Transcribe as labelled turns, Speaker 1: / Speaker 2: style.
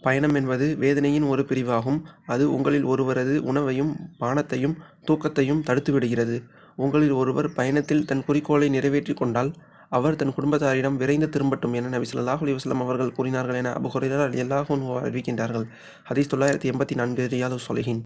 Speaker 1: பயணம் என்பது வேதனையின் ஒரு பிரிவாகும். அது உங்களில் ஒருவரது உணவையும் பானத்தையும் தூக்கத்தையும் தடுத்துவிடுகிறது. உங்களில் ஒருவர் பயணத்தில் தன் குறிக்கோளை நிறைவேற்றிக் கொண்டால் அவர் தன் குடும்பத்தாரிடம் விரைந்து திரும்பட்டும் என நபி சொல்லாஹ் அலைஹி அவர்கள் கூறினார்கள் என அபூ அலி ரலியல்லாஹு அறிவிக்கின்றார்கள். ஹதீஸ் தொள்ளாயிரத்தி எண்பத்தி நான்கு ரியாது ஸாலிஹீன்